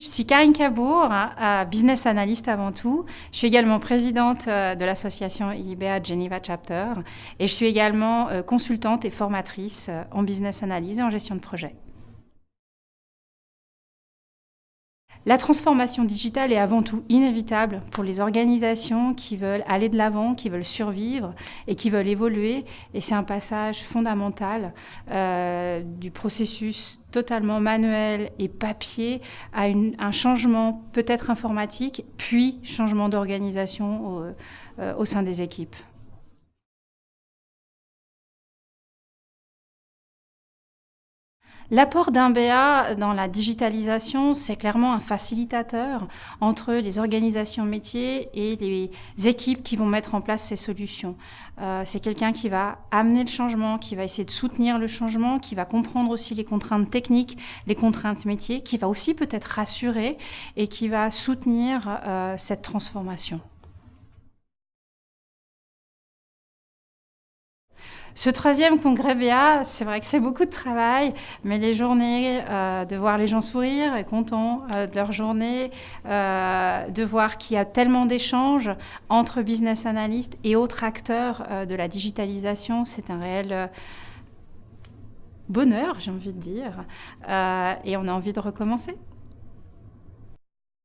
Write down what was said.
Je suis Karine Cabourg, business analyst avant tout. Je suis également présidente euh, de l'association IBA Geneva Chapter et je suis également euh, consultante et formatrice euh, en business analyse et en gestion de projet. La transformation digitale est avant tout inévitable pour les organisations qui veulent aller de l'avant, qui veulent survivre et qui veulent évoluer. Et c'est un passage fondamental euh, du processus totalement manuel et papier à un changement peut-être informatique, puis changement d'organisation au euh, sein des équipes. L'apport d'un BA dans la digitalisation, c'est clairement un facilitateur entre les organisations métiers et les équipes qui vont mettre en place ces solutions. Euh, c'est quelqu'un qui va amener le changement, qui va essayer de soutenir le changement, qui va comprendre aussi les contraintes techniques, les contraintes métiers, qui va aussi peut-être rassurer et qui va soutenir euh, cette transformation. Ce troisième congrès VA, c'est vrai que c'est beaucoup de travail, mais les journées, euh, de voir les gens sourire et contents euh, de leur journée, euh, de voir qu'il y a tellement d'échanges entre business analystes et autres acteurs de la digitalisation, c'est un réel bonheur, j'ai envie de dire, et on a envie de recommencer.